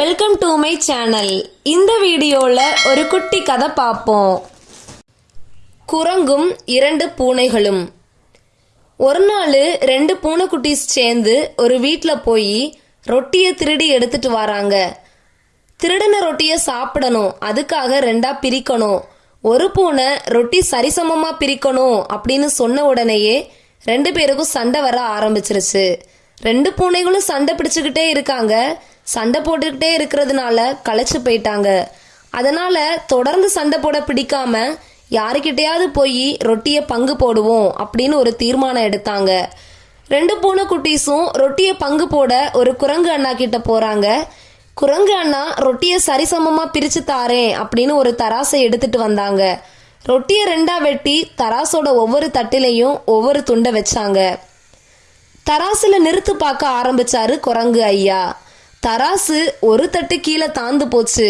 Welcome to my channel இந்த வீடியோல ஒரு குட்டி கதை பார்ப்போம். குரங்கும் இரண்டு பூனைகளும். ஒரு நாள் ரெண்டு பூனைக்குட்டீஸ் சேர்ந்து ஒரு வீட்டில் போய் ரொட்டியை திருடி எடுத்துட்டு வராங்க. திருடின ரொட்டியை சாப்பிடணும். அதுக்காக ரெண்டா பிரிக்கணும். ஒரு பூனை ரொட்டி சரிசமமா பிரிக்கணும் அப்படின்னு சொன்ன உடனேயே ரெண்டு பேருக்கும் சண்டை வர ஆரம்பிச்சிருச்சு. ரெண்டு பூனைகளும் சண்டை பிடிச்சுக்கிட்டே இருக்காங்க. சண்டை போட்டுக்கிட்டே இருக்கிறதுனால களைச்சு போயிட்டாங்க. அதனால தொடர்ந்து சண்டை போட பிடிக்காம யாருக்கிட்டையாவது போய் ரொட்டியை பங்கு போடுவோம் அப்படின்னு ஒரு தீர்மானம் எடுத்தாங்க. ரெண்டு பூனை குட்டீஸும் ரொட்டியை பங்கு போட ஒரு குரங்கு அண்ணா கிட்ட போறாங்க. குரங்கு அண்ணா ரொட்டியை சரிசமமா பிரிச்சு தாரேன் அப்படின்னு ஒரு தராசை எடுத்துட்டு வந்தாங்க. ரொட்டியை ரெண்டா வெட்டி தராசோட ஒவ்வொரு தட்டிலையும் ஒவ்வொரு துண்டை வச்சாங்க. தராசுல நிறுத்து பார்க்க ஆரம்பிச்சாரு குரங்கு ஐயா. தராசு ஒரு தட்டு கீழே தாந்து போச்சு.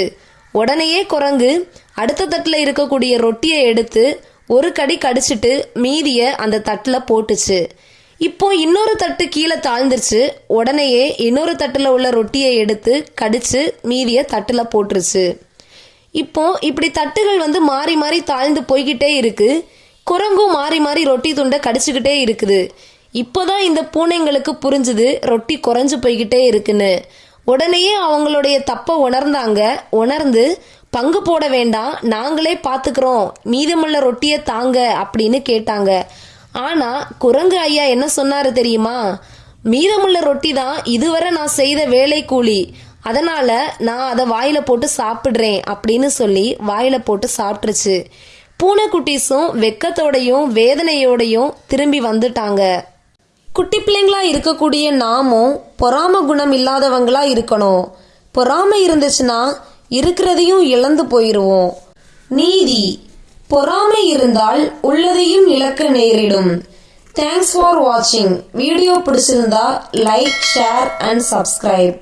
உடனேயே குரங்கு அடுத்த தட்டில் இருக்கக்கூடிய ரொட்டியை எடுத்து ஒரு கடி கடிச்சிட்டு மீதிய அந்த தட்டில் போட்டுச்சு. இப்போ இன்னொரு தட்டு கீழே தாழ்ந்துருச்சு. உடனேயே இன்னொரு தட்டில் உள்ள ரொட்டியை எடுத்து கடிச்சு மீதிய தட்டில் போட்டுருச்சு. இப்போ இப்படி தட்டுகள் வந்து மாறி மாறி தாழ்ந்து போய்கிட்டே இருக்கு. குரங்கும் மாறி மாறி ரொட்டி துண்டை கடிச்சுக்கிட்டே இருக்குது. இப்போதான் இந்த பூனைங்களுக்கு புரிஞ்சுது ரொட்டி குறைஞ்சு போய்கிட்டே இருக்குன்னு. உடனேயே அவங்களுடைய தப்பை உணர்ந்தாங்க. உணர்ந்து பங்கு போட வேண்டாம் நாங்களே பார்த்துக்கிறோம் மீதமுள்ள ரொட்டியை தாங்க அப்படின்னு கேட்டாங்க. ஆனா குரங்கு ஐயா என்ன சொன்னாரு தெரியுமா? மீதமுள்ள ரொட்டி தான் இதுவரை நான் செய்த வேலை கூலி. அதனால நான் அதை வாயில போட்டு சாப்பிடுறேன் அப்படின்னு சொல்லி வாயில போட்டு சாப்பிட்டுருச்சு. பூனைக்குட்டீஸும் வெக்கத்தோடையும் வேதனையோடையும் திரும்பி வந்துட்டாங்க. குட்டி பிள்ளைங்களா இருக்கக்கூடிய நாமும் பொறாம குணம் இல்லாதவங்களா இருக்கணும். பொறாமை இருந்துச்சுன்னா இருக்கிறதையும் இழந்து போயிருவோம். நீதி. பொறாமை இருந்தால் உள்ளதையும் இழக்க நேரிடும். தேங்க்ஸ் ஃபார் வாட்சிங் வீடியோ பிடிச்சிருந்தா லைக் ஷேர் அண்ட் சப்ஸ்கிரைப்